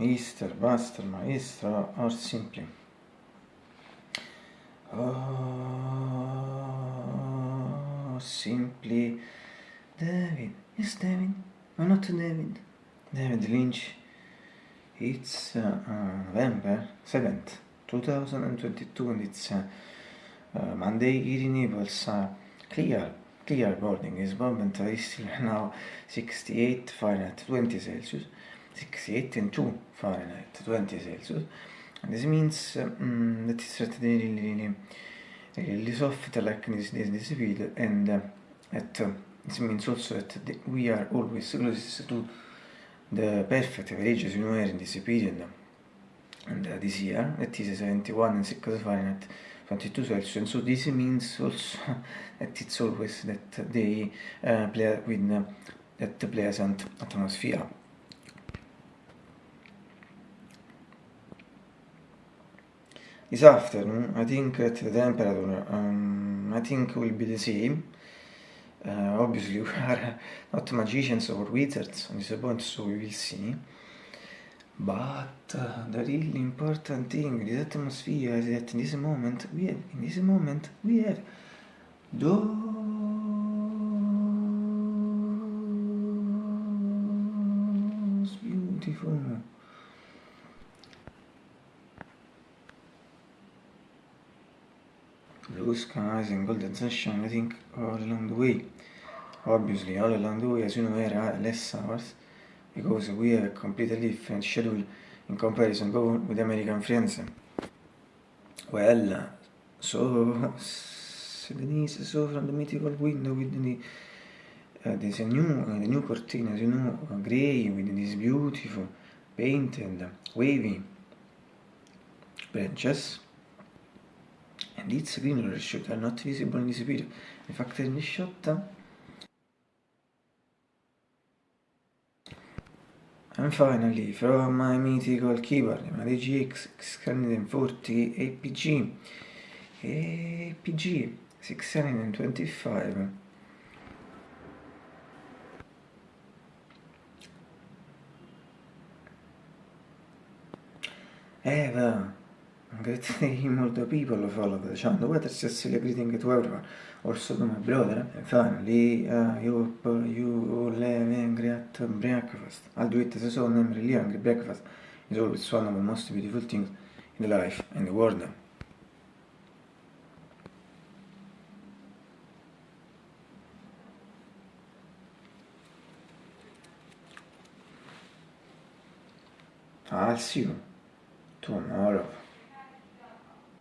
Easter, Buster, Maestro, or simply. Oh, simply David. Yes, David. No, not David. David Lynch. It's uh, November 7th, 2022, and it's uh, uh, Monday here in Naples. Uh, clear, clear boarding is bomb I still now 68 Fahrenheit 20 Celsius. 68 and 2 Fahrenheit 20 Celsius. And this means um, that it's really, really, really soft like this, this, this video and uh, at, uh, this means also that the, we are always closest to the perfect averages you know in this period. And uh, this year that is 71 and 6 Fahrenheit 22 Celsius and so this means also that it's always that they uh, play with uh, that pleasant atmosphere This afternoon, I think that the temperature, um, I think will be the same. Uh, obviously, we are not magicians or wizards on this point, so we will see. But uh, the really important thing, this atmosphere, is that in this moment, we have, in this moment, we have those beautiful. Blue skies and golden sunshine I think all along the way. Obviously all along the way as you know there are less hours because we have a completely different schedule in comparison. With American friends. Well so Denise saw from the mythical window with the uh, there's a new uh, the new curtain as you know uh, gray with this beautiful painted wavy branches. And its green shot are not visible in this video. In fact, in this shot, and finally, from my mythical keyboard, my DGX 640 APG, APG 625. Eva, Great multiple people follow the channel, whether sincerely greeting to everyone, also to my brother, and finally, uh, I hope you breakfast. I'll do it as soul name, really hungry breakfast is always one of the most beautiful things in life and the world. I'll see you tomorrow.